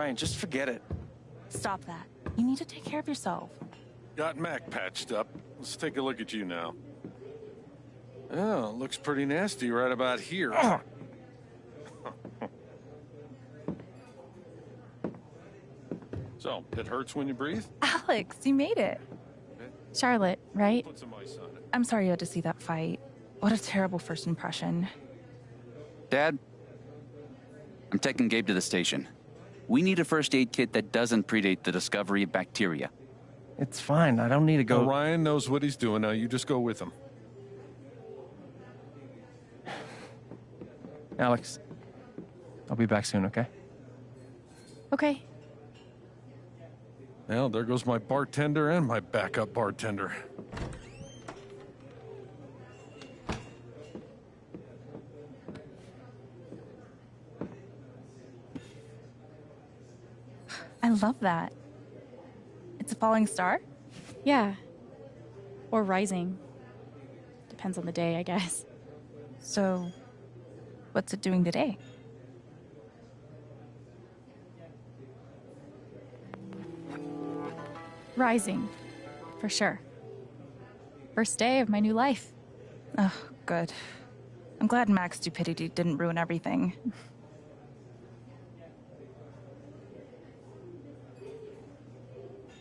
Ryan, just forget it. Stop that. You need to take care of yourself. Got Mac patched up. Let's take a look at you now. Oh, looks pretty nasty right about here. so, it hurts when you breathe? Alex, you made it. Charlotte, right? Put some ice on it. I'm sorry you had to see that fight. What a terrible first impression. Dad, I'm taking Gabe to the station. We need a first aid kit that doesn't predate the discovery of bacteria. It's fine. I don't need to go. Ryan knows what he's doing now. You just go with him. Alex, I'll be back soon, okay? Okay. Well, there goes my bartender and my backup bartender. Love that. It's a falling star? Yeah. Or rising. Depends on the day, I guess. So, what's it doing today? Rising. For sure. First day of my new life. Oh, good. I'm glad Mac's stupidity didn't ruin everything.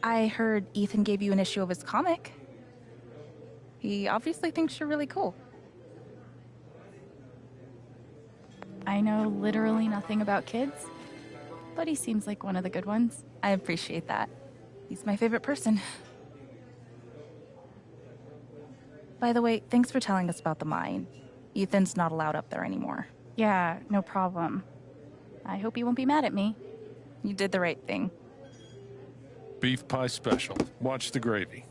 I heard Ethan gave you an issue of his comic. He obviously thinks you're really cool. I know literally nothing about kids, but he seems like one of the good ones. I appreciate that. He's my favorite person. By the way, thanks for telling us about the mine. Ethan's not allowed up there anymore. Yeah, no problem. I hope he won't be mad at me. You did the right thing. Beef pie special. Watch the gravy.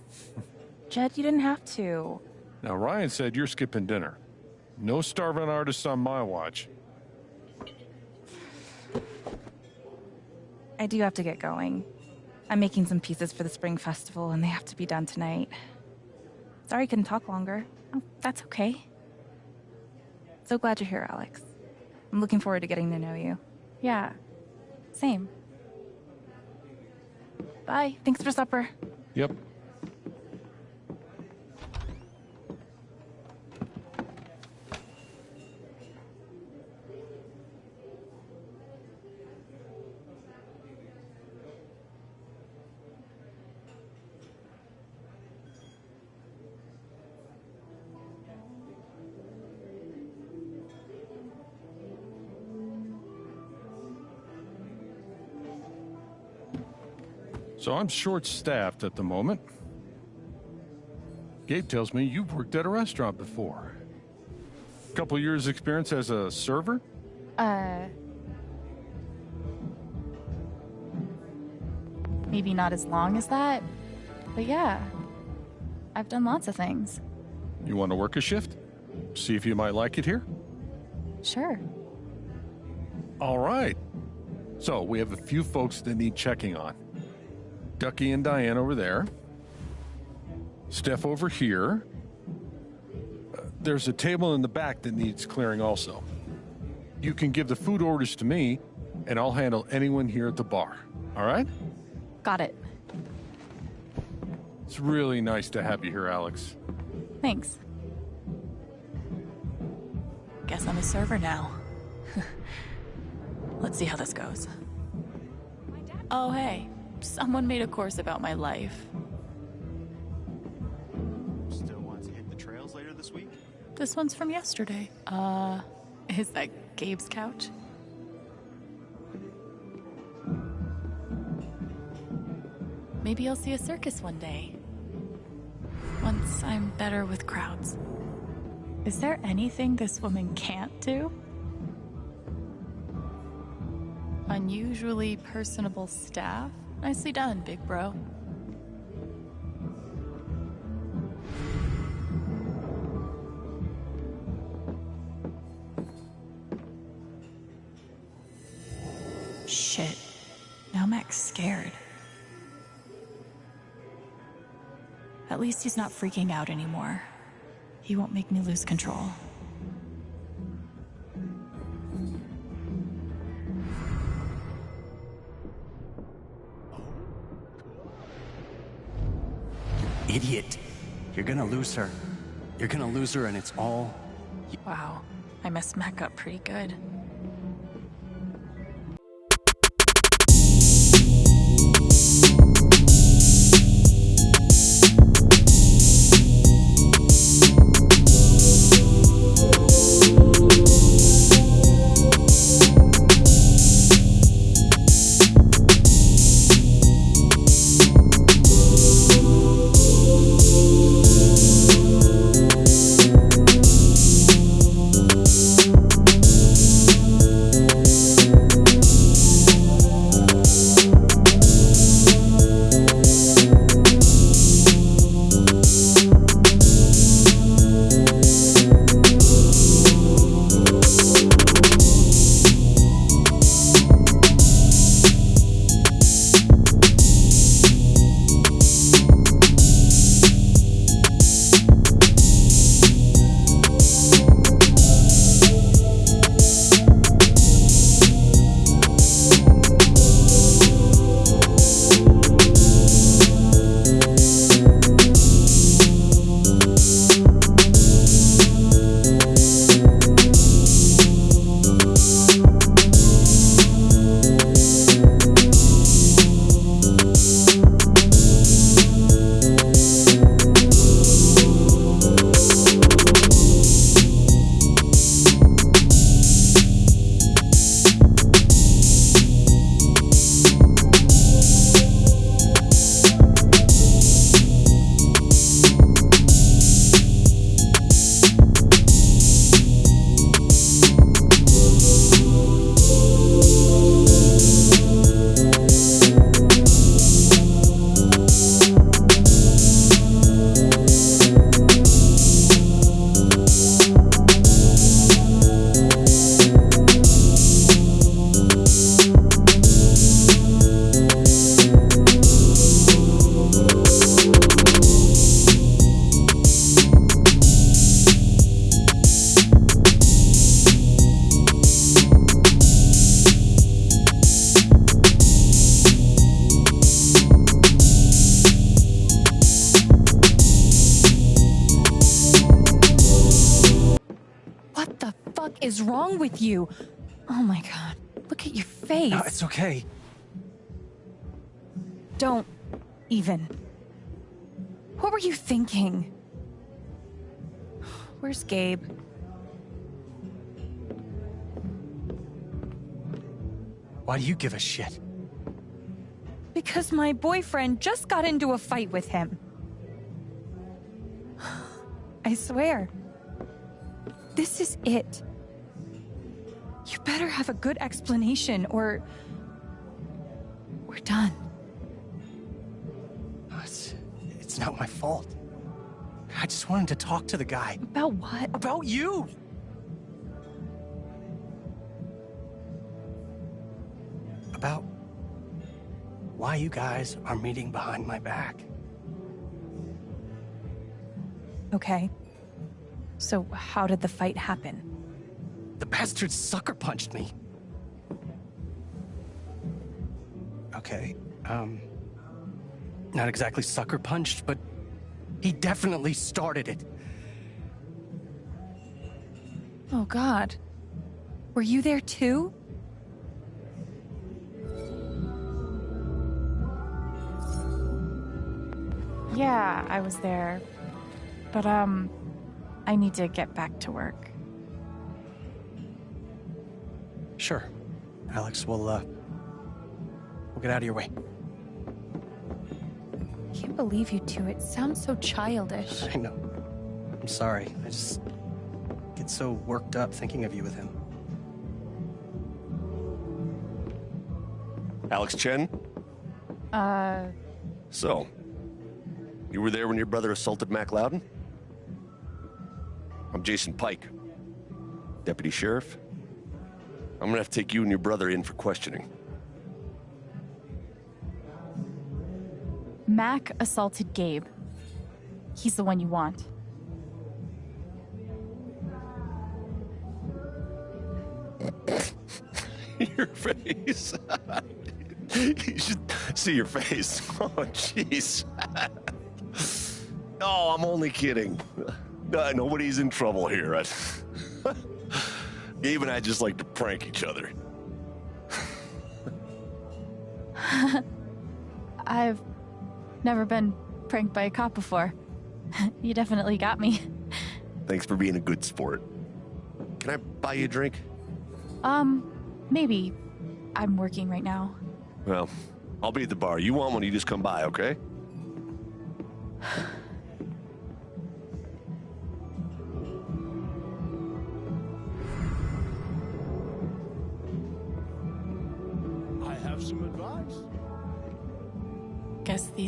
Jed, you didn't have to. Now, Ryan said you're skipping dinner. No starving artists on my watch. I do have to get going. I'm making some pieces for the spring festival and they have to be done tonight. Sorry I couldn't talk longer. Oh, that's okay. So glad you're here, Alex. I'm looking forward to getting to know you. Yeah. Same. Bye. Thanks for supper. Yep. So I'm short staffed at the moment. Gabe tells me you've worked at a restaurant before. A Couple years experience as a server? Uh. Maybe not as long as that, but yeah. I've done lots of things. You want to work a shift? See if you might like it here? Sure. All right. So we have a few folks that need checking on. Ducky and Diane over there. Steph over here. Uh, there's a table in the back that needs clearing also. You can give the food orders to me, and I'll handle anyone here at the bar. All right? Got it. It's really nice to have you here, Alex. Thanks. Guess I'm a server now. Let's see how this goes. Oh, hey. Someone made a course about my life. Still want to hit the trails later this week? This one's from yesterday. Uh, is that Gabe's couch? Maybe I'll see a circus one day. Once I'm better with crowds. Is there anything this woman can't do? Unusually personable staff? Nicely done, big bro. Shit. Now Mac's scared. At least he's not freaking out anymore. He won't make me lose control. Idiot. You're gonna lose her. You're gonna lose her, and it's all. Wow, I messed Mac up pretty good. You? Oh my god. Look at your face. No, it's okay. Don't even. What were you thinking? Where's Gabe? Why do you give a shit? Because my boyfriend just got into a fight with him. I swear. This is it. You better have a good explanation or. We're done. It's, it's not my fault. I just wanted to talk to the guy. About what? About you! About why you guys are meeting behind my back. Okay. So, how did the fight happen? The bastard sucker punched me. Okay, um. Not exactly sucker punched, but he definitely started it. Oh, God. Were you there too? Yeah, I was there. But, um, I need to get back to work. Sure. Alex, we'll, uh. We'll get out of your way. I can't believe you two. It sounds so childish. I know. I'm sorry. I just get so worked up thinking of you with him. Alex Chen? Uh, So, you were there when your brother assaulted Mac Loudon? I'm Jason Pike, Deputy Sheriff. I'm gonna have to take you and your brother in for questioning. Mac assaulted Gabe. He's the one you want. your face. you should see your face. Oh, jeez. No, I'm only kidding. Uh, nobody's in trouble here. I- Gabe and I just like to prank each other. I've never been pranked by a cop before. you definitely got me. Thanks for being a good sport. Can I buy you a drink? Um, maybe. I'm working right now. Well, I'll be at the bar. You want one, you just come by, okay?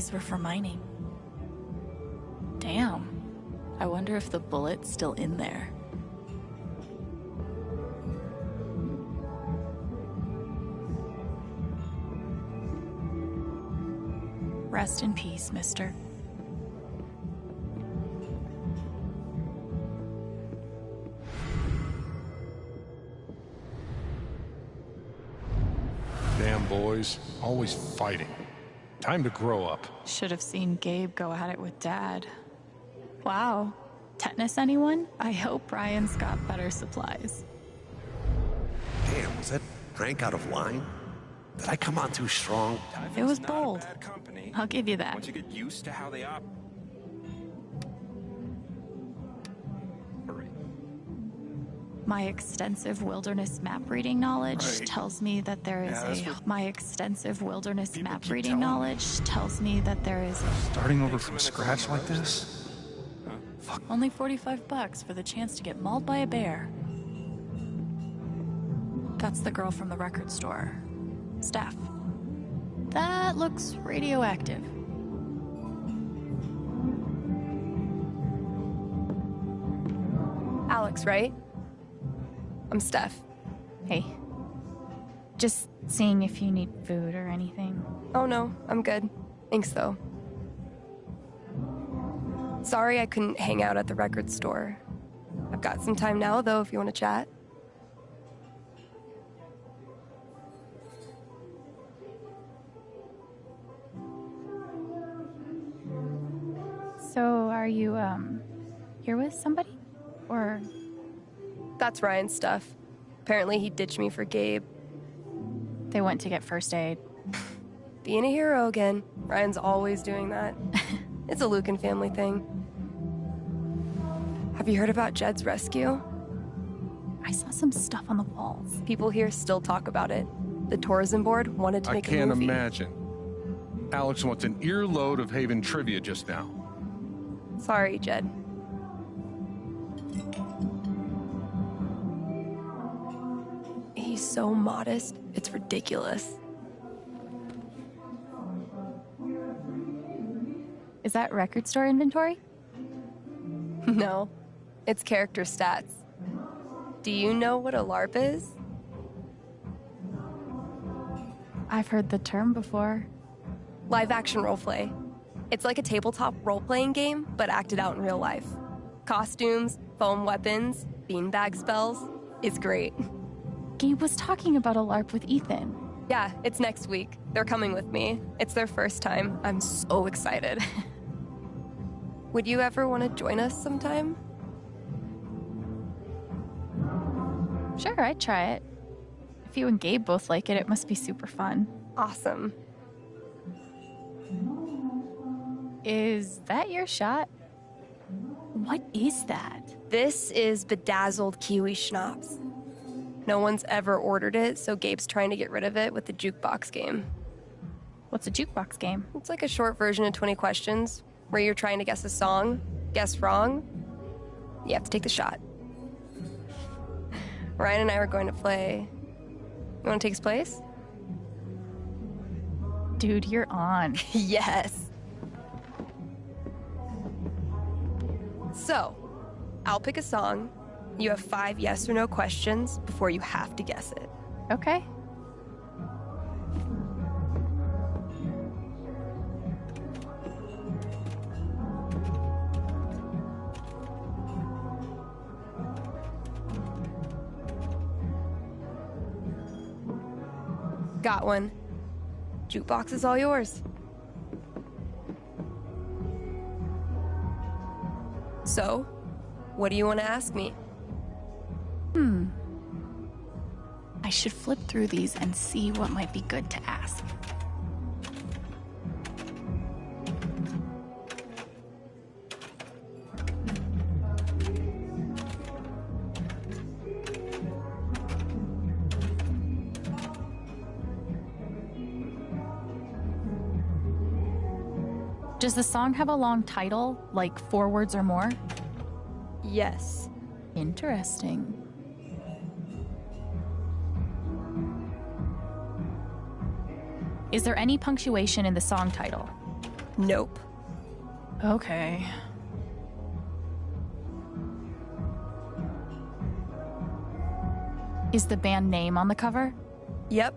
These were for mining. Damn. I wonder if the bullet's still in there. Rest in peace, mister. Damn boys, always fighting. Time to grow up. Should have seen Gabe go at it with Dad. Wow. Tetanus, anyone? I hope Ryan's got better supplies. Damn, was that prank out of line? Did I come on too strong? It was It's not a bold. company. I'll give you that. Once you get used to how they operate. My extensive wilderness map reading knowledge Right. tells me that there is Yeah, a. My extensive wilderness map reading knowledge tells me that there is Starting over from scratch like this? only 45 bucks for the chance to get mauled by a bear. That's the girl from the record store. Steph. That looks radioactive. Alex, right? I'm Steph. Hey. Just seeing if you need food or anything. Oh no, I'm good. Thanks though. Sorry I couldn't hang out at the record store. I've got some time now though if you want to chat. So, are you, um, here with somebody? Or That's Ryan's stuff. Apparently he ditched me for Gabe. they went to get first aid? Being a hero again. Ryan's always doing that. it's a Lucan family thing. Have you heard about Jed's rescue? I saw some stuff on the walls. People here still talk about it. The tourism board wanted to I make a can't imagine. Alex wants an earload of Haven trivia just now. Sorry, Jed. So modest, it's ridiculous. Is that record store inventory? No, it's character stats. Do you know what a LARP is? I've heard the term before. Live action roleplay. It's like a tabletop role playing game, but acted out in real life. Costumes, foam weapons, beanbag spells. It's great. Gabe was talking about a LARP with Ethan. Yeah, it's next week. They're coming with me. It's their first time. I'm so excited. Would you ever want to join us sometime? Sure, I'd try it. If you and Gabe both like it, it must be super fun. Awesome. Is that your shot? What is that? This is bedazzled kiwi schnapps. No one's ever ordered it, so Gabe's trying to get rid of it with the jukebox game. What's a jukebox game? It's like a short version of 20 questions where you're trying to guess a song, guess wrong, you have to take the shot. Ryan and I were going to play. You want to take his place? Dude, you're on. yes. So, I'll pick a song. You have five yes or no questions before you have to guess it. Okay. Got one. Jukebox is all yours. So, what do you want to ask me? Should flip through these and see what might be good to ask. Does the song have a long title, like four words or more? Yes. Interesting. Is there any punctuation in the song title? Nope. Okay. Is the band name on the cover? Yep.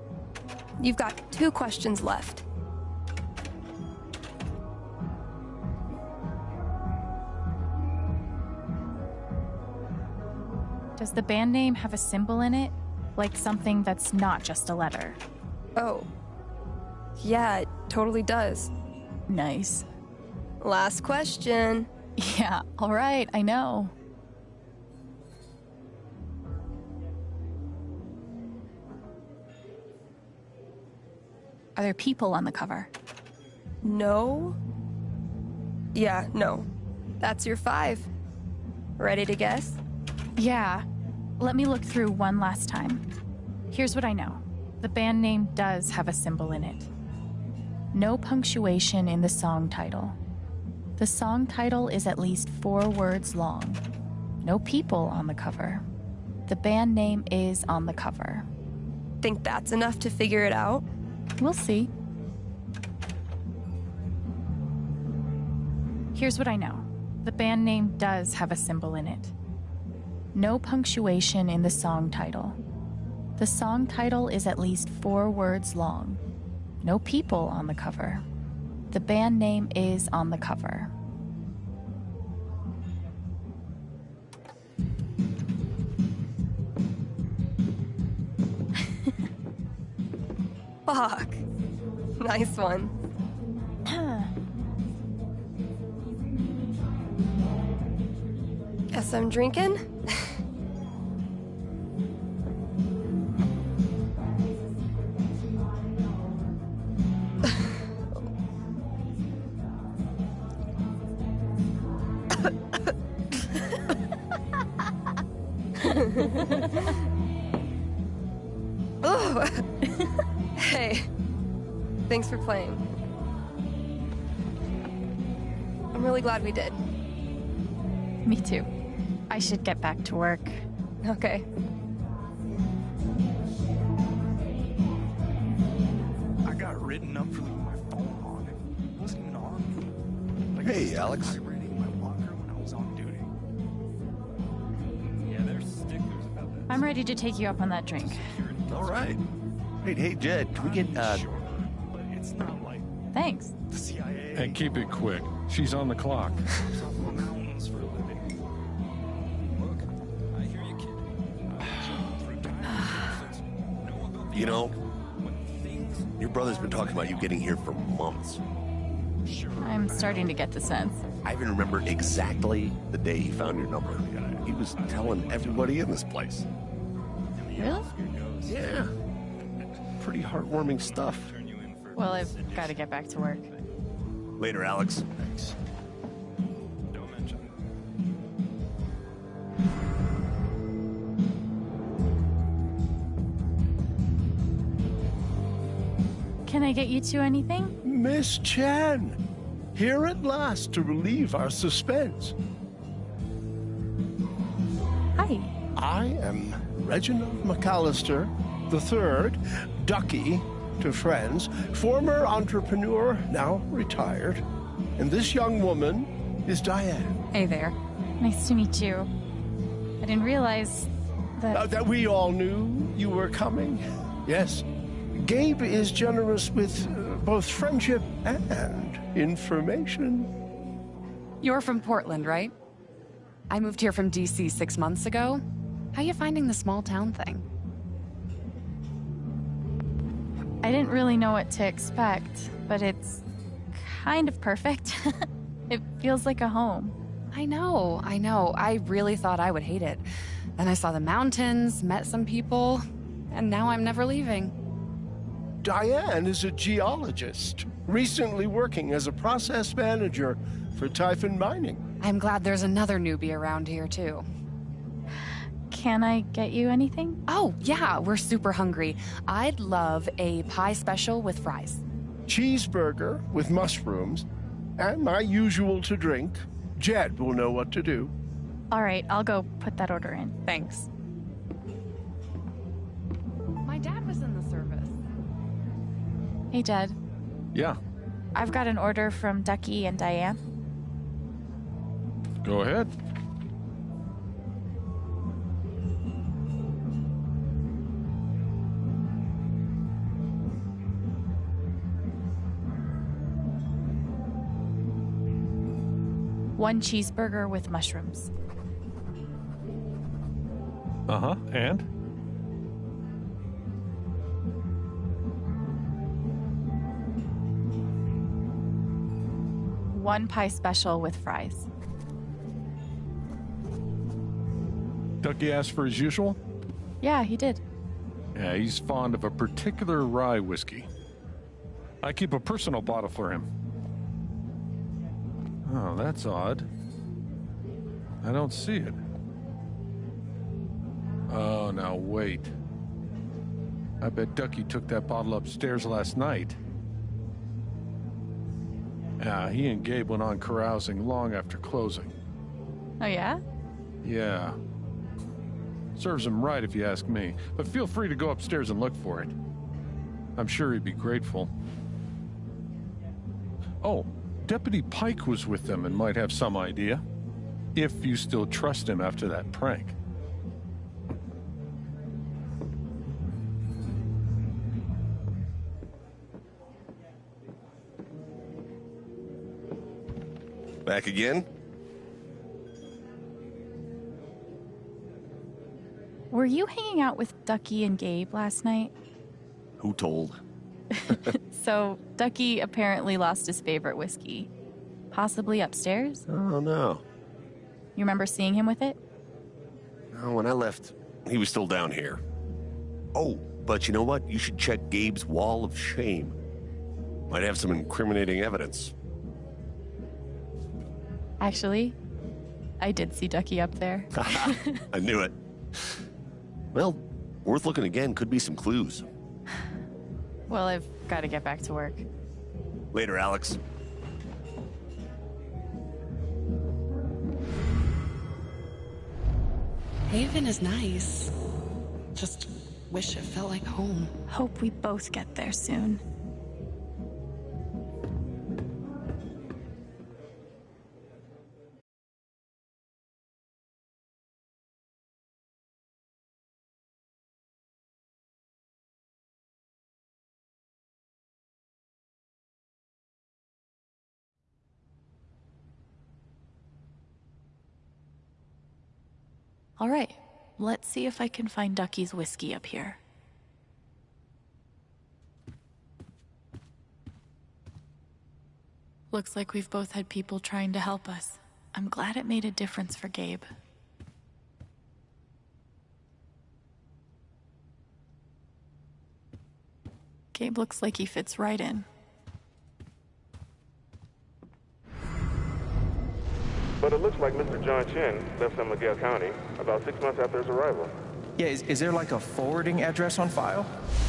You've got two questions left. Does the band name have a symbol in it? Like something that's not just a letter? Oh. Yeah, it totally does. Nice. Last question. Yeah, alright, I know. Are there people on the cover? No? Yeah, no. That's your five. Ready to guess? Yeah. Let me look through one last time. Here's what I know the band name does have a symbol in it. No punctuation in the song title. The song title is at least four words long. No people on the cover. The band name is on the cover. Think that's enough to figure it out? We'll see. Here's what I know the band name does have a symbol in it. No punctuation in the song title. The song title is at least four words long. No people on the cover. The band name is on the cover. Fuck. Nice one. Guess I'm drinking? glad we did. Me too. I should get back to work. Okay. I got written up for leaving my phone on. It wasn't even on. Like, Hey, Alex. vibrating my locker when I was on duty. Yeah, there's stickers about that. I'm ready to take you up on that drink. All right. Hey, hey, Jed, can we get uh, Sure, but it's not like Thanks. the CIA. And keep it quick. She's on the clock. Lives up in the mountains for a living. Look, I hear you, kid. I've been through times since- know about the You know- when things your brother's been talking about you getting here for months. I'm starting to get the sense. I even remember exactly the day he found your number. He was telling everybody in this place. Really? Yeah. Pretty heartwarming stuff. Turn you in for Well, I've got to get back to work. Later, Alex. Thanks. Don't mention it. Can I get you two anything? Miss Chen, here at last to relieve our suspense. Hi. I am Reginald McAllister the third, Ducky to friends, former entrepreneur, now retired. And this young woman is Diane. Hey there. Nice to meet you. I didn't realize that. Uh, that we all knew you were coming. Yes. Gabe is generous with uh, both friendship and information. You're from Portland, right? I moved here from DC six months ago. How are you finding the small town thing? I didn't really know what to expect, but it's kind of perfect. it feels like a home. I know, I know. I really thought I would hate it. Then I saw the mountains, met some people, and now I'm never leaving. Diane is a geologist, recently working as a process manager for Typhon Mining. I'm glad there's another newbie around here, too. Can I get you anything? Oh, yeah, we're super hungry. I'd love a pie special with fries. Cheeseburger with mushrooms, and my usual to drink. Jed will know what to do. All right, I'll go put that order in. Thanks. My dad was in the service. Hey, Jed. Yeah, I've got an order from Ducky and Diane. go ahead. One cheeseburger with mushrooms. Uh huh. And? One pie special with fries. Ducky asked for his usual? Yeah, he did. Yeah, he's fond of a particular rye whiskey. I keep a personal bottle for him. Oh, that's odd. I don't see it. Oh, now wait. I bet Ducky took that bottle upstairs last night. Yeah, he and Gabe went on carousing long after closing. Oh, yeah? Yeah. Serves him right if you ask me, but feel free to go upstairs and look for it. I'm sure he'd be grateful. Oh, Deputy Pike was with them and might have some idea. If you still trust him after that prank. Back again? Were you hanging out with Ducky and Gabe last night? Who told? So, Ducky apparently lost his favorite whiskey. Possibly upstairs? Oh, no. You remember seeing him with it? No, when I left, he was still down here. Oh, but you know what? You should check Gabe's wall of shame. Might have some incriminating evidence. Actually, I did see Ducky up there. I knew it. Well, worth looking again. Could be some clues. Well, I've got to get back to work. Later, Alex. Haven is nice. Just wish it felt like home. Hope we both get there soon. All right, let's see if I can find Ducky's whiskey up here. Looks like we've both had people trying to help us. I'm glad it made a difference for Gabe. Gabe looks like he fits right in. But it looks like Mr. John Chen left San Miguel County about six months after his arrival. Yeah, is, is there like a forwarding address on file?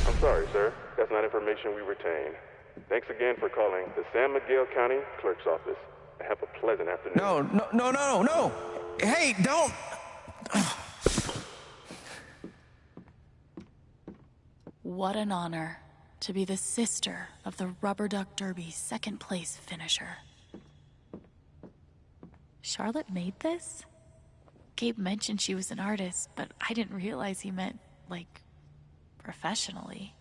I'm sorry, sir. That's not information we retain. Thanks again for calling the San Miguel County Clerk's Office. Have a pleasant afternoon. No, no, no, no, no. Hey, don't. What an honor to be the sister of the Rubber Duck Derby second place finisher. Charlotte made this? Gabe mentioned she was an artist, but I didn't realize he meant, like, professionally.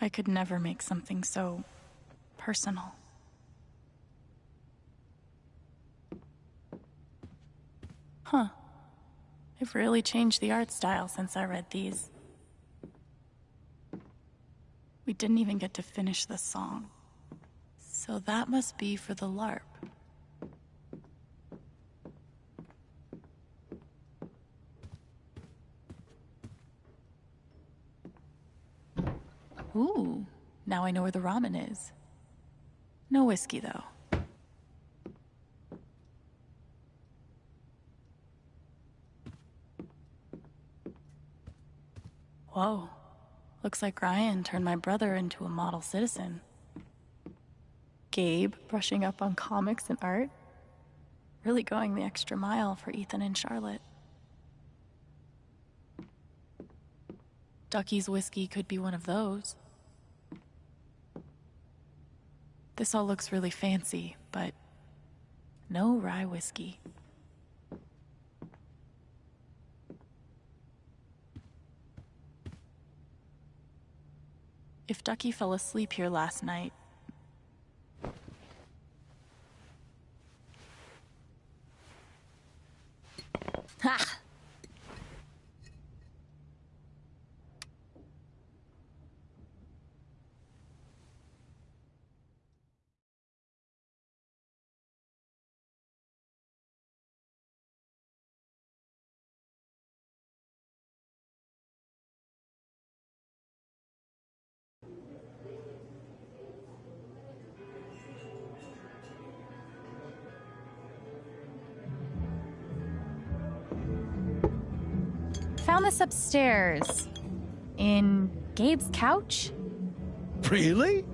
I could never make something so personal. Huh. I've really changed the art style since I read these. We didn't even get to finish the song. So that must be for the LARP. Ooh, now I know where the ramen is. No whiskey, though. Whoa. Looks like Ryan turned my brother into a model citizen. Gabe brushing up on comics and art. Really going the extra mile for Ethan and Charlotte. Ducky's whiskey could be one of those. This all looks really fancy, but no rye whiskey. If Ducky fell asleep here last night, upstairs. In Gabe's couch? Really?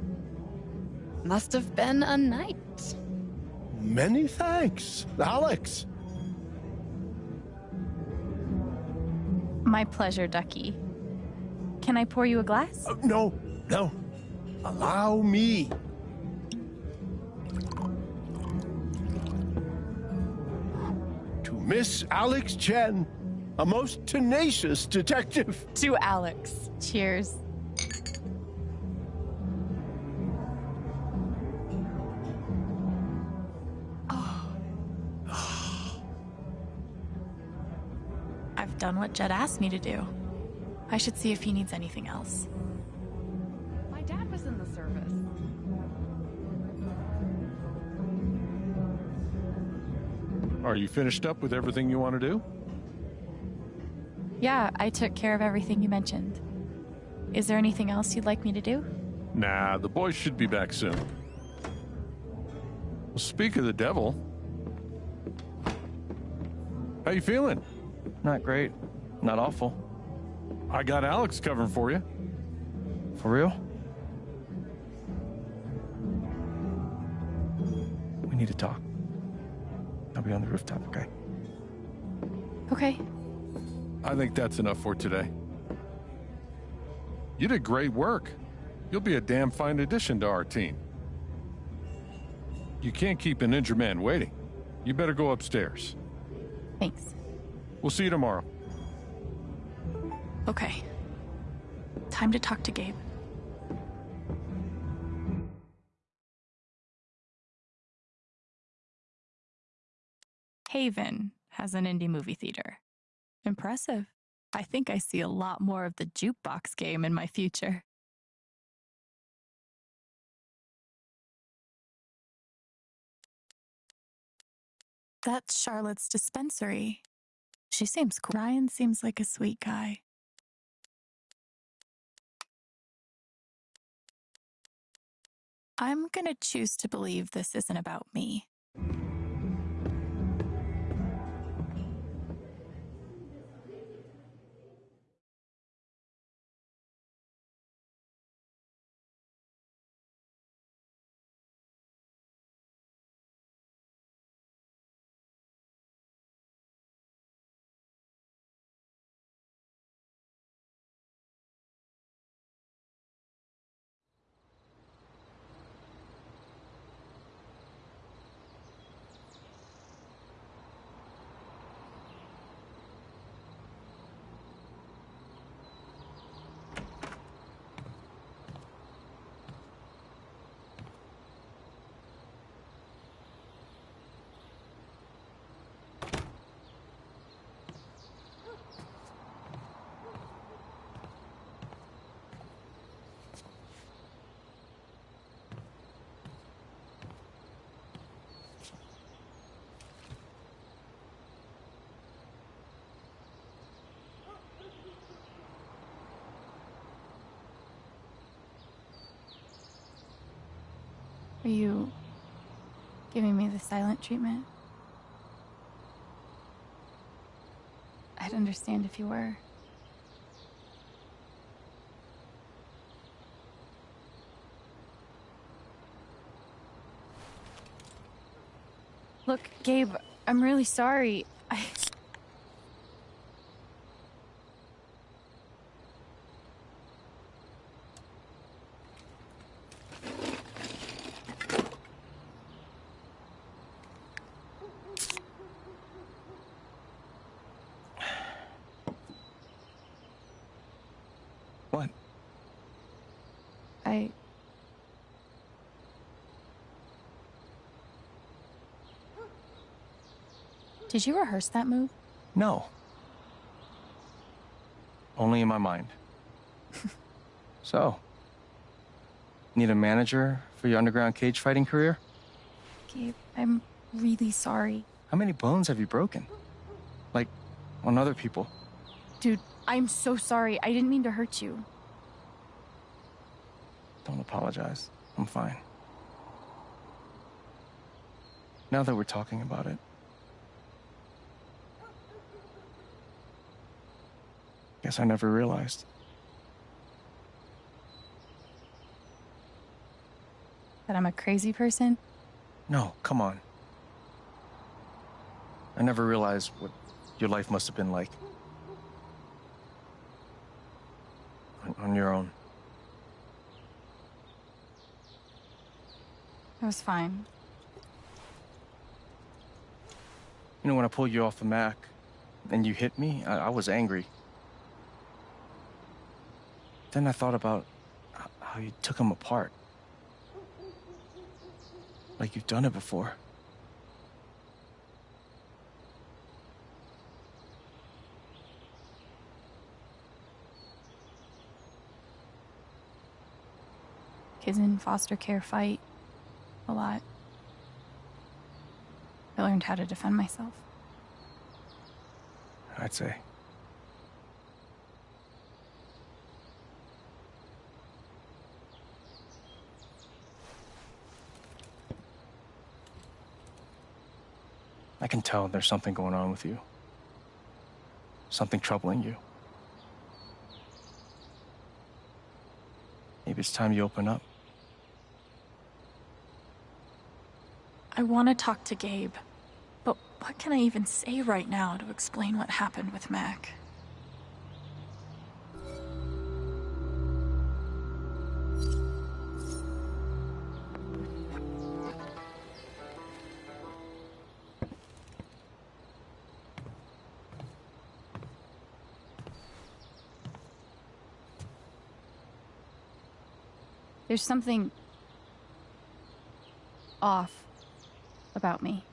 Must have been a night. Many thanks, Alex. My pleasure, Ducky. Can I pour you a glass? Uh, no, no. Allow me. To Miss Alex Chen, a most tenacious detective. To Alex. Cheers. Oh. I've done what Jed asked me to do. I should see if he needs anything else. My dad was in the service. Are you finished up with everything you want to do? Yeah, I took care of everything you mentioned. Is there anything else you'd like me to do? Nah, the boys should be back soon. Well, speak of the devil. How you feeling? Not great. Not awful. I got Alex covering for you. For real? We need to talk. I'll be on the rooftop, okay? Okay. I think that's enough for today. You did great work. You'll be a damn fine addition to our team. You can't keep an injured man waiting. You better go upstairs. Thanks. We'll see you tomorrow. Okay. Time to talk to Gabe. Haven has an indie movie theater. Impressive. I think I see a lot more of the jukebox game in my future. That's Charlotte's dispensary. She seems cool. Ryan seems like a sweet guy. I'm gonna choose to believe this isn't about me. Are you giving me the silent treatment? I'd understand if you were. Look, Gabe, I'm really sorry. I. What? I. Did you rehearse that move? No. Only in my mind. so, need a manager for your underground cage fighting career? Gabe, I'm really sorry. How many bones have you broken? Like, on other people? Dude, I'm so sorry. I didn't mean to hurt you. Don't apologize. I'm fine. Now that we're talking about it, guess I never realized. That I'm a crazy person? No, come on. I never realized what your life must have been like. On, on your own. It was fine. You know, when I pulled you off the Mac and you hit me, I, I was angry. Then I thought about how you took him apart. Like you've done it before. Kids in foster care fight a lot. I learned how to defend myself. I'd say. Can tell there's something going on with you. Something troubling you. Maybe it's time you open up. I want to talk to Gabe, but what can I even say right now to explain what happened with Mac? There's something off about me.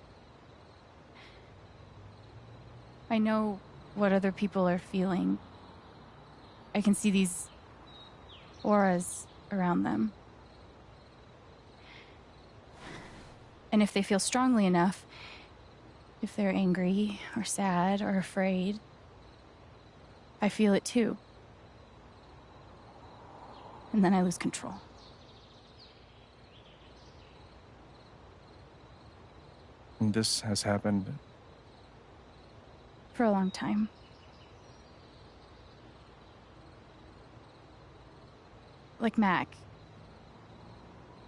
I know what other people are feeling. I can see these auras around them. And if they feel strongly enough, if they're angry or sad or afraid, I feel it too. And then I lose control. And this has happened. For a long time. Like Mac.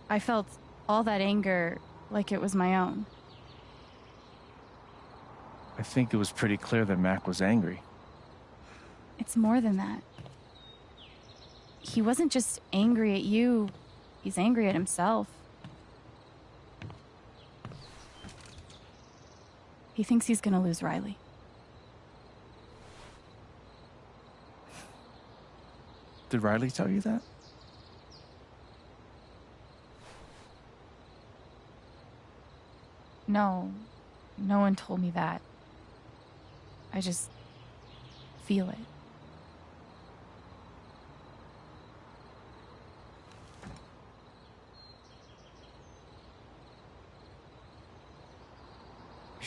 I felt all that anger like it was my own. I think it was pretty clear that Mac was angry. It's more than that. He wasn't just angry at you, he's angry at himself. He thinks he's gonna lose Riley. Did Riley tell you that? No, no one told me that. I just feel it.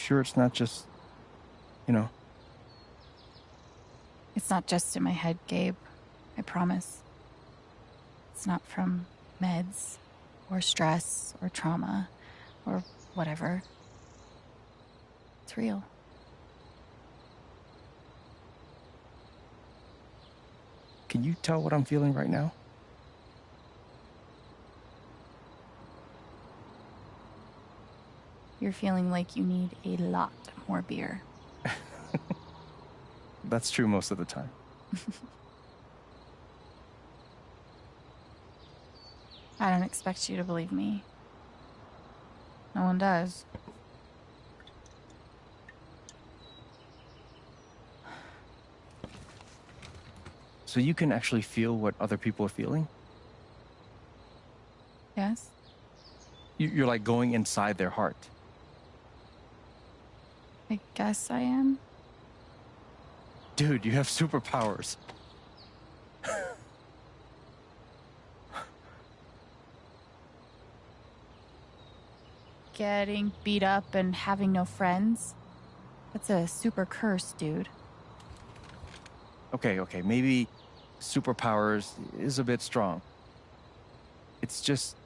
Sure, it's not just, you know, It's not just in my head, Gabe. I promise. It's not from meds or stress or trauma or whatever. It's real. Can you tell what I'm feeling right now? You're feeling like you need a lot more beer. That's true most of the time. I don't expect you to believe me. No one does. So you can actually feel what other people are feeling? Yes? You- You're like going inside their heart. I guess I am. Dude, you have superpowers. Getting beat up and having no friends. That's a super curse, dude. Okay, okay, maybe superpowers is a bit strong. It's just.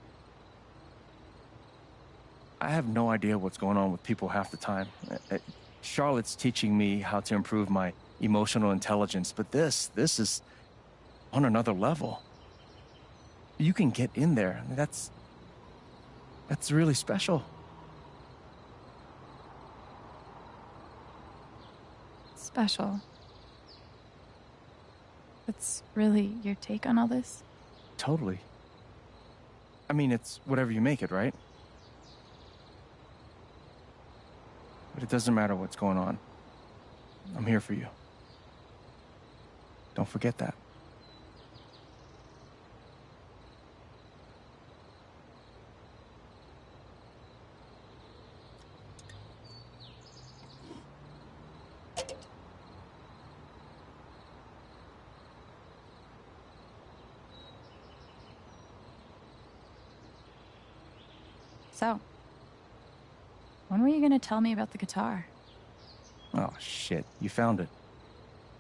I have no idea what's going on with people half the time. Uh, uh, Charlotte's teaching me how to improve my emotional intelligence, but this, this is on another level. You can get in there. That's. That's really special. Special. That's really your take on all this? Totally. I mean, it's whatever you make it, right? But it doesn't matter what's going on. I'm here for you. Don't forget that. So, you gonna tell me about the guitar? Oh, shit. You found it.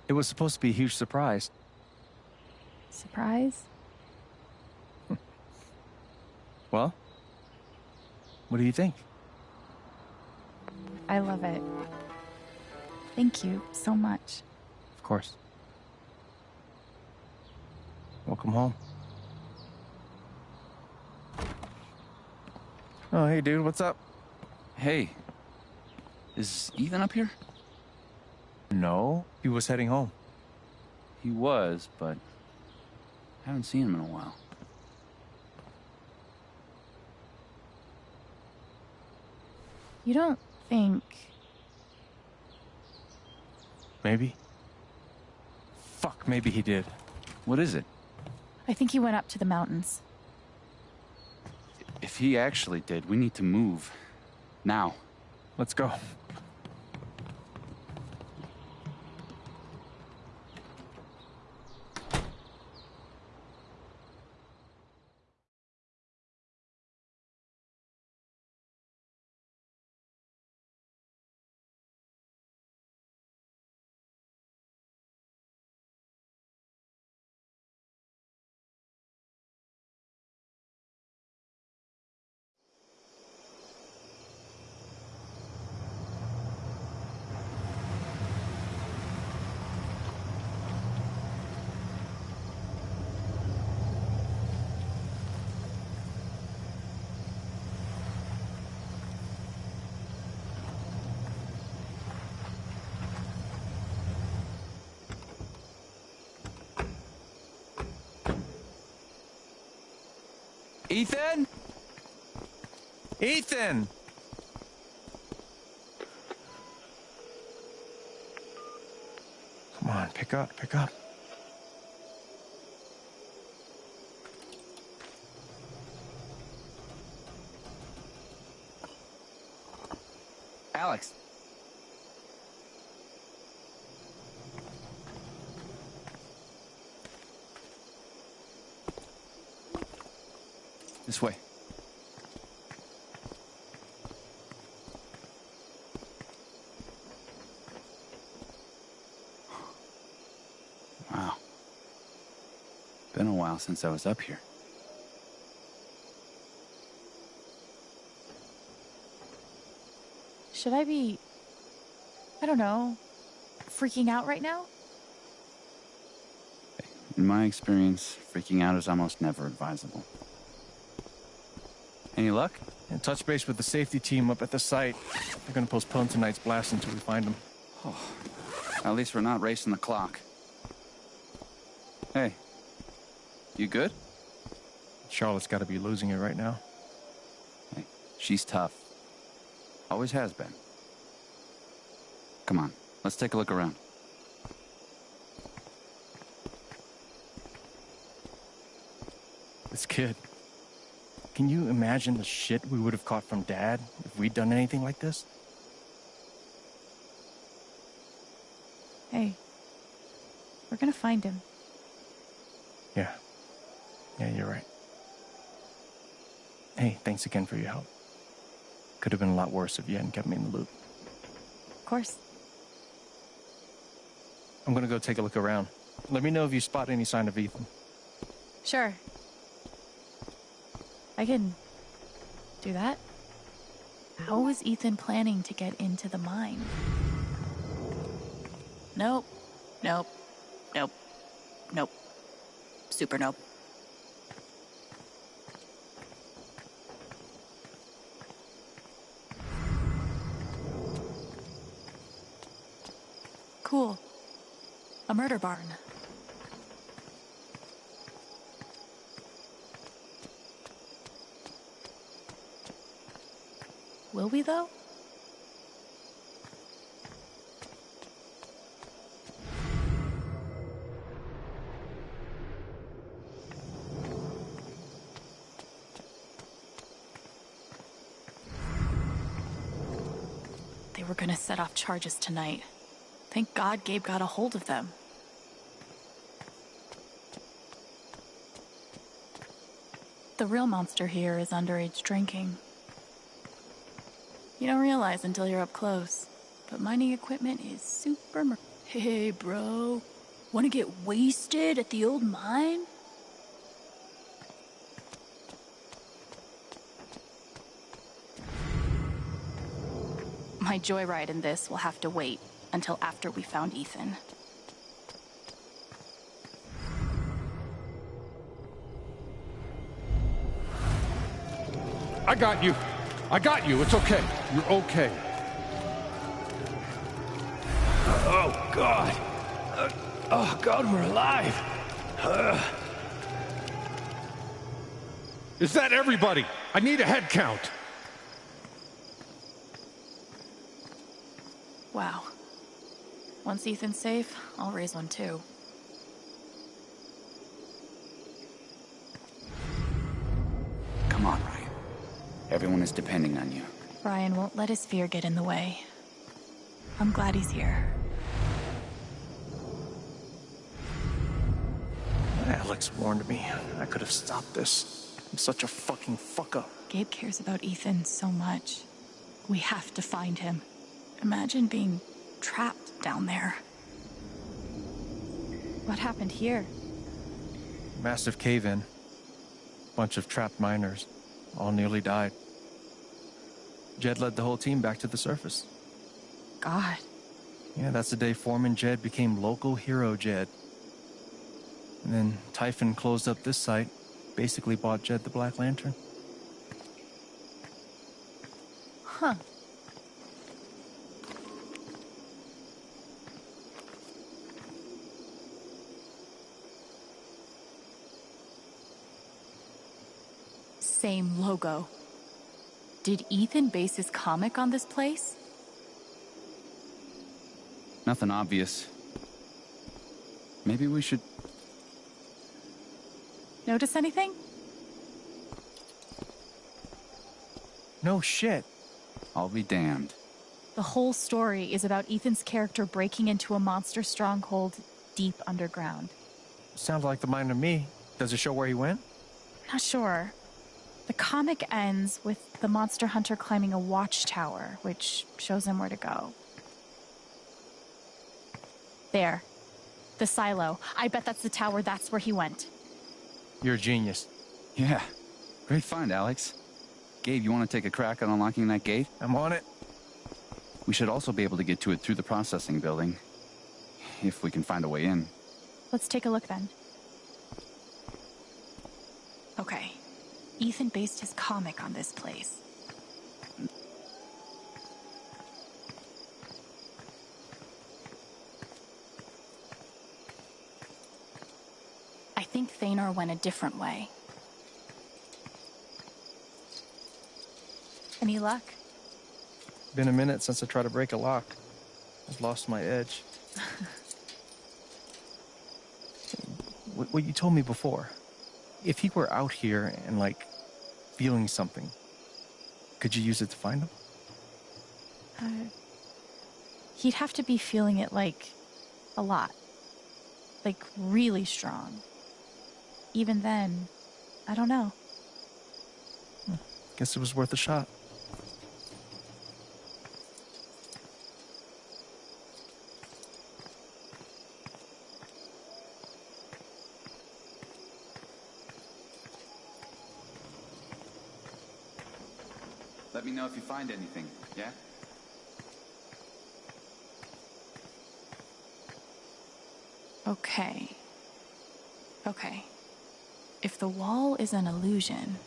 It was supposed to be a huge surprise. Surprise? Well, what do you think? I love it. Thank you so much. Of course. Welcome home. Oh, hey, dude, what's up? Hey, is Ethan up here? No, he was heading home. He was, but I haven't seen him in a while. You don't think. Maybe. Fuck, maybe he did. What is it? I think he went up to the mountains. If he actually did, we need to move. Now. Let's go. Ethan? Ethan! Come on, pick up, pick up. This way. Wow. Been a while since I was up here. Should I be, I don't know, freaking out right now? In my experience, freaking out is almost never advisable. Any luck? And touch base with the safety team up at the site. They're gonna postpone tonight's blast until we find them. Oh, at least we're not racing the clock. Hey, you good? Charlotte's gotta be losing it right now. Hey, she's tough. Always has been. Come on, let's take a look around. This kid. Can you imagine the shit we would have caught from Dad if we'd done anything like this? Hey, we're gonna find him. Yeah. Yeah, you're right. Hey, thanks again for your help. Could have been a lot worse if you hadn't kept me in the loop. Of course. I'm gonna go take a look around. Let me know if you spot any sign of Ethan. Sure. I can do that. How was Ethan planning to get into the mine? Nope. Nope. Nope. Nope. Super nope. Cool. A murder barn. Will we, though? They were gonna set off charges tonight. Thank God Gabe got a hold of them. The real monster here is underage drinking. You don't realize until you're up close, but mining equipment is super. Hey, bro, wanna get wasted at the old mine? My joyride in this will have to wait until after we found Ethan. I got you. I got you. It's okay. You're okay. Oh, God. Uh, oh, God, we're alive. Uh, Is that everybody? I need a head count. Wow. Once Ethan's safe, I'll raise one too. Everyone is depending on you. Ryan won't let his fear get in the way. I'm glad he's here. Alex warned me. I could have stopped this. I'm such a fucking fuck up. Gabe cares about Ethan so much. We have to find him. Imagine being trapped down there. What happened here? Massive cave in. Bunch of trapped miners. All nearly died. Jed led the whole team back to the surface. God. Yeah, that's the day Foreman Jed became local hero Jed. And then Typhon closed up this site, basically bought Jed the Black Lantern. Huh. Same logo. Did Ethan base his comic on this place? Nothing obvious. Maybe we should. Notice anything? No shit. I'll be damned. The whole story is about Ethan's character breaking into a monster stronghold deep underground. Sounds like the mind of me. Does it show where he went? Not sure. The comic ends with the monster hunter climbing a watchtower, which shows him where to go. There. The silo. I bet that's the tower. That's where he went. You're a genius. Yeah. Great find, Alex. Gabe, you want to take a crack at unlocking that gate? I'm on it. We should also be able to get to it through the processing building. If we can find a way in. Let's take a look then. Okay. Ethan based his comic on this place. I think Thanor went a different way. Any luck? Been a minute since I tried to break a lock. I've lost my edge. what, what you told me before. If he were out here and, like, feeling something, could you use it to find him? Uh, he'd have to be feeling it like a lot. Like really strong. Even then, I don't know. Guess it was worth a shot. If you find anything, yeah? Okay. Okay. If the wall is an illusion,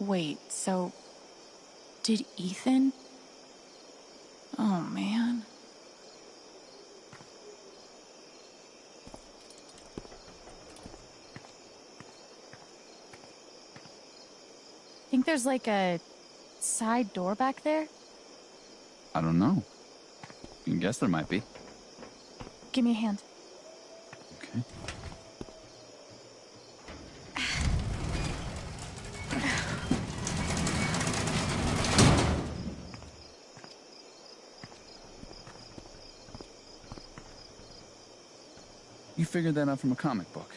Wait, so did Ethan? Oh man. Think there's like a side door back there? I don't know. You can guess there might be. Give me a hand. Okay. You figured that out from a comic book.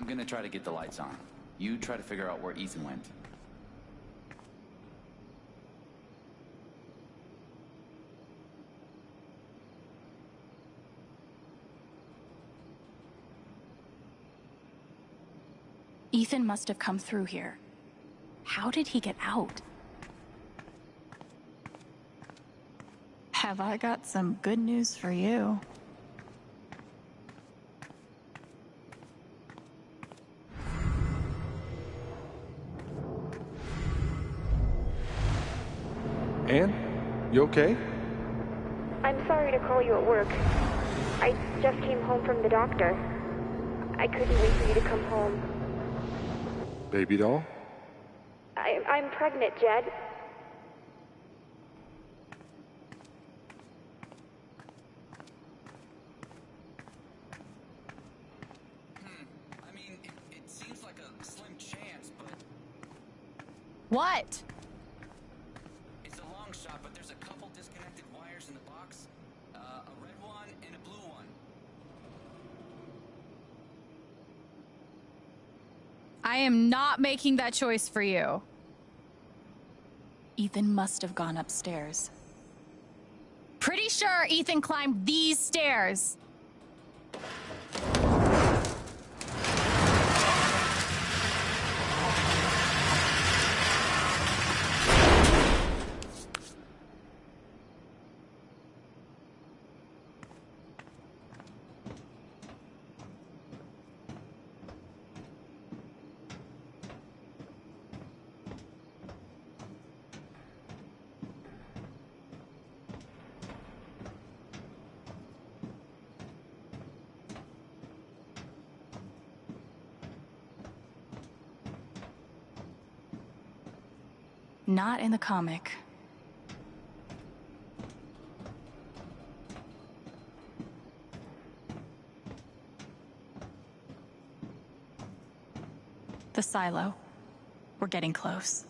I'm gonna try to get the lights on. You try to figure out where Ethan went. Ethan must have come through here. How did he get out? Have I got some good news for you? Anne? You okay? I'm sorry to call you at work. I just came home from the doctor. I couldn't wait for you to come home. Baby doll? I, I'm pregnant, Jed. Making that choice for you. Ethan must have gone upstairs. Pretty sure Ethan climbed these stairs. Not in the comic. The silo. We're getting close.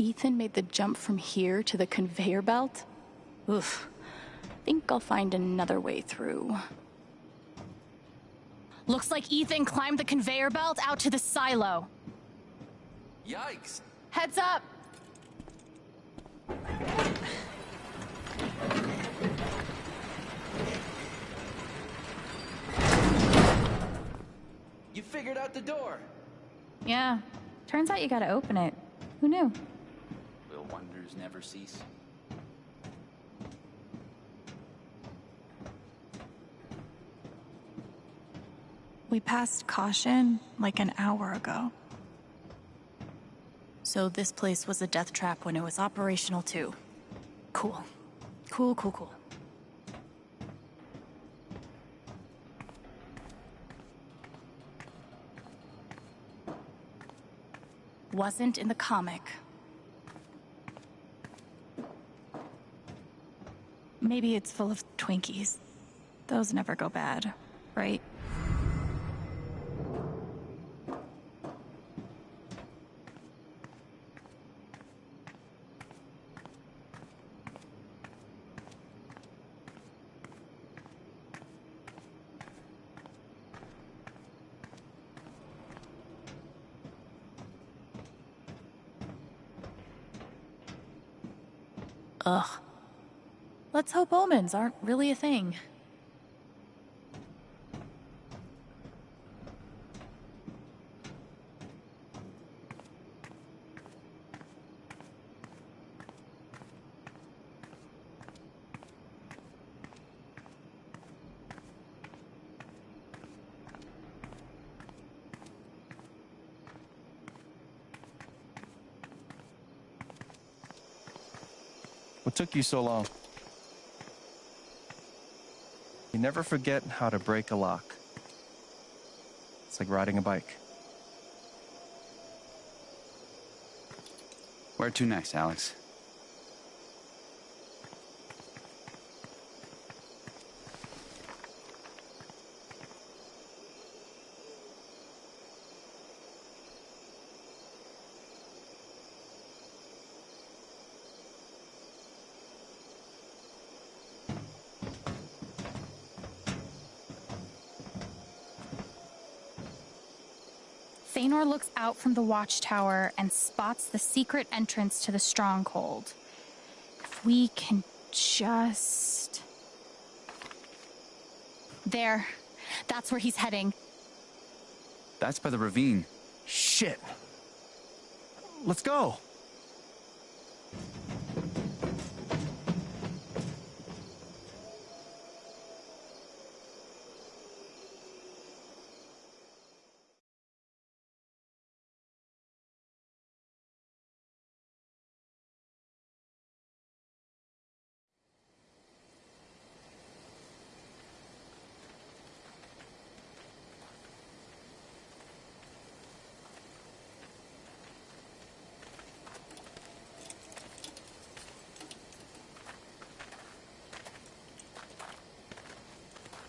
Ethan made the jump from here to the conveyor belt? Oof. Think I'll find another way through. Looks like Ethan climbed the conveyor belt out to the silo. Yikes! Heads up! You figured out the door. Yeah. Turns out you gotta open it. Who knew? Wonders never cease? We passed caution like an hour ago. So this place was a death trap when it was operational too. Cool. Cool, cool, cool. Wasn't in the comic. Maybe it's full of Twinkies. Those never go bad, right? Ugh. Let's hope omens aren't really a thing. What took you so long? You never forget how to break a lock. It's like riding a bike. Where to next, Alex? Thanor looks out from the watchtower and spots the secret entrance to the stronghold. If we can just. There. That's where he's heading. That's by the ravine. Shit. Let's go.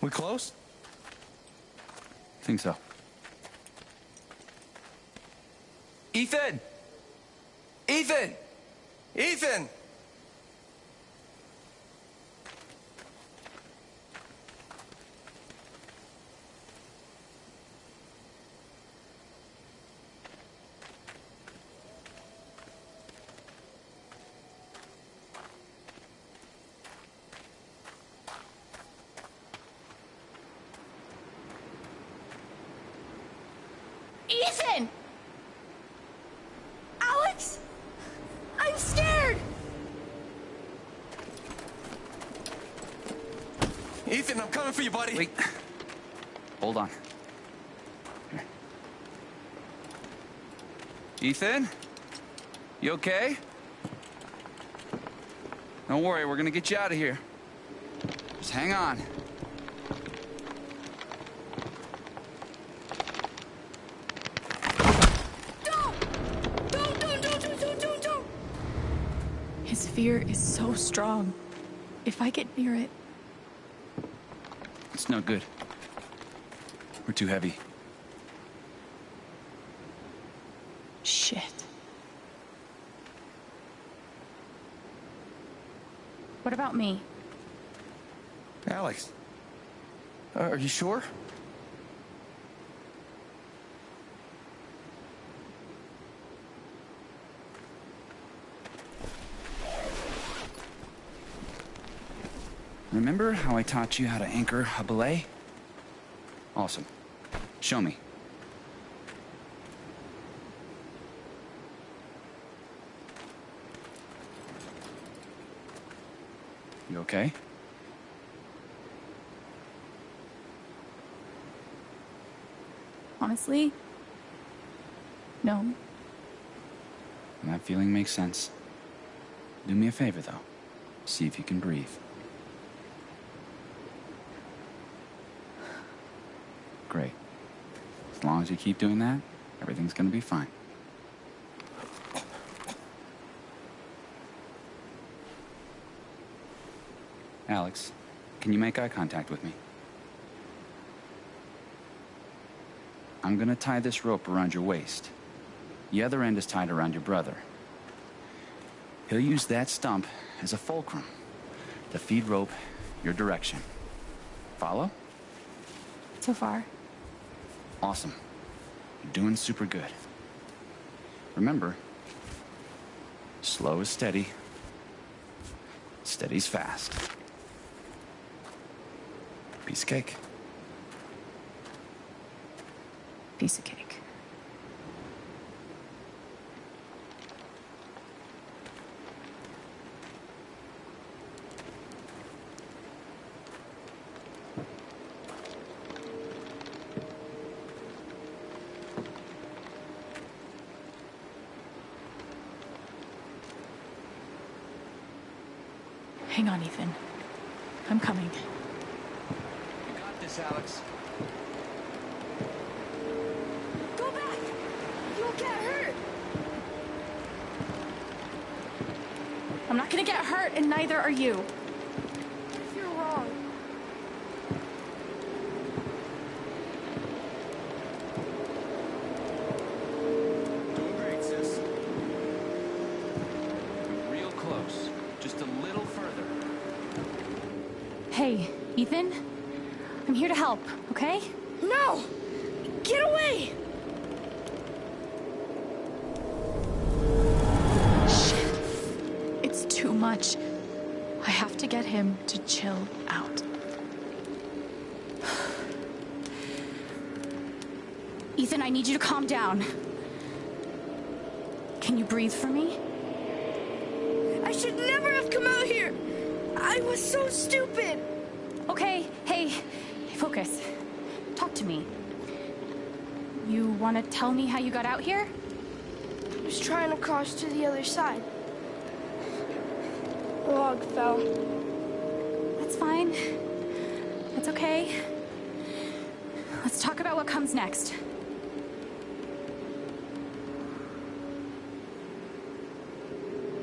We close? Think so. Ethan! Ethan! Ethan! Ethan! Alex! I'm scared! Ethan, I'm coming for you, buddy. Wait. Hold on. Here. Ethan? You okay? Don't worry, we're gonna get you out of here. Just hang on. Don't! Don't, don't, don't, don't, don't, don't! His fear is so strong. If I get near it, not good. We're too heavy. Shit. What about me? Alex. Are you sure? Remember how I taught you how to anchor a belay? Awesome. Show me. You okay? Honestly, no. That feeling makes sense. Do me a favor, though. See if you can breathe. Great. As long as you keep doing that, everything's gonna be fine. Alex, can you make eye contact with me? I'm gonna tie this rope around your waist. The other end is tied around your brother. He'll use that stump as a fulcrum to feed rope your direction. Follow? So far. Awesome. You're doing super good. Remember, slow is steady, steady's fast. Piece of cake. Piece of cake. Hang on, Ethan. I'm coming. You got this, Alex. Go back! You'll get hurt! I'm not gonna get hurt, and neither are you. I need you to calm down. Can you breathe for me? I should never have come out here! I was so stupid! Okay, hey, focus. Talk to me. You want to tell me how you got out here? I was trying to cross to the other side. The log fell. That's fine. That's okay. Let's talk about what comes next.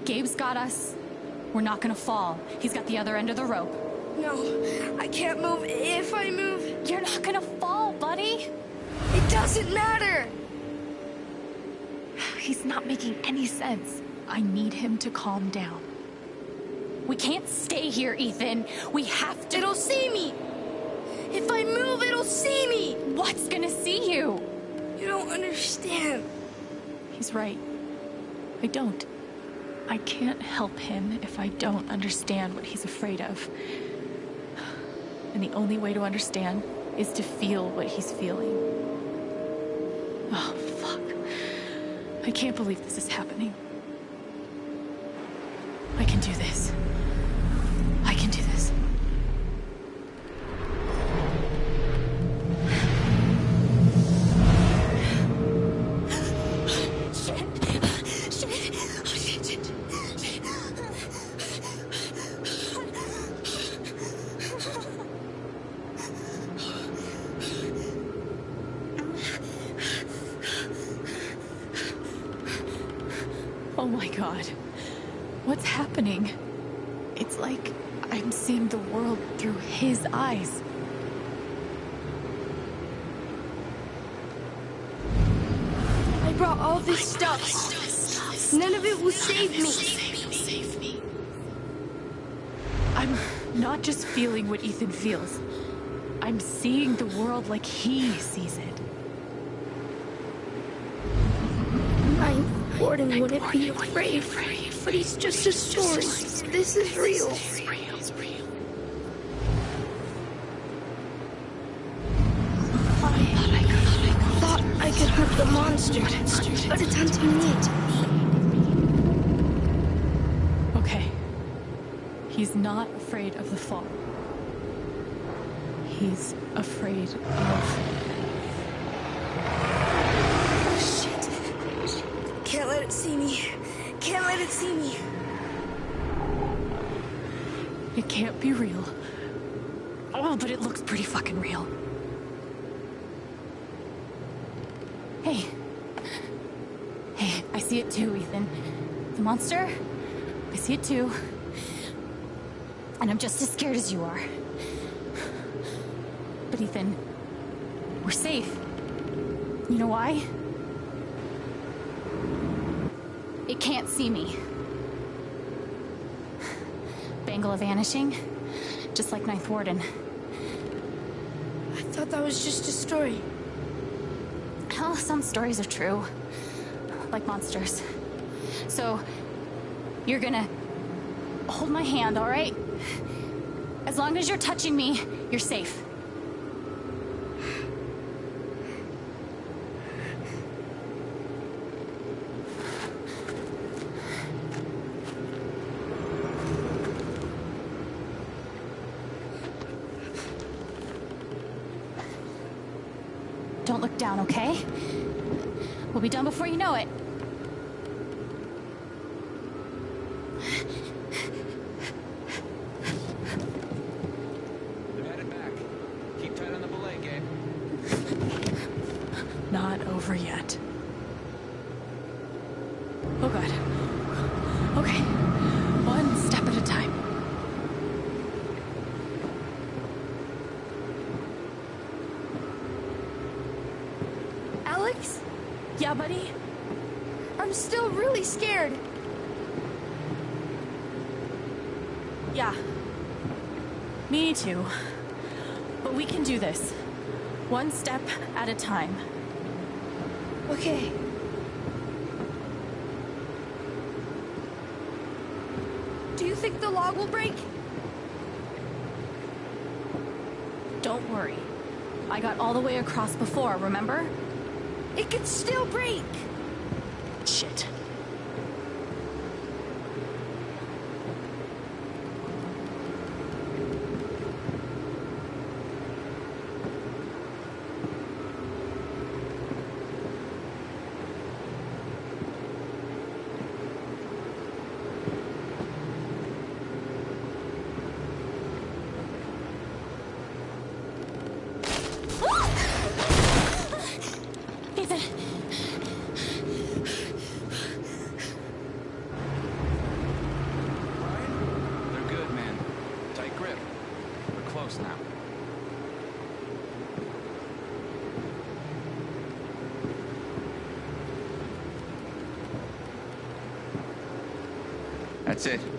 Gabe's got us. We're not gonna fall. He's got the other end of the rope. No, I can't move. If I move, You're not gonna fall, buddy. it doesn't matter. He's not making any sense. I need him to calm down. We can't stay here, Ethan. We have to. It'll see me. If I move, it'll see me. What's gonna see you? You don't understand. He's right. I don't. I can't help him if I don't understand what he's afraid of. And the only way to understand is to feel what he's feeling. Oh, fuck. I can't believe this is happening. Wouldn't be afraid, but he's just a story. This is real. I thought I could hurt the monster, but it's hunting me. Okay. He's not afraid of the fall. He's afraid of. Shit. Can't let it see me. Can't let it see me. It can't be real. Oh, but it looks pretty fucking real. Hey. Hey, I see it too, Ethan. The monster? I see it too. And I'm just as scared as you are. But Ethan, we're safe. You know why? It can't see me. Bangla vanishing, just like Ninth Warden. I thought that was just a story. Well, some stories are true. Like monsters. So, you're gonna hold my hand, alright? As long as you're touching me, you're safe. Don't look down, okay? We'll be done before you know it. They're headed back. Keep tight on the belay, Gabe. Not over yet. Oh god. Okay. One step at a time. Alex? Yeah, buddy? I'm still really scared. Yeah. Me too. But we can do this. One step at a time. Okay. Do you think the log will break? Don't worry. I got all the way across before, remember? It could still break. Shit. Ethan. They're good, man. Tight grip. We're close now. That's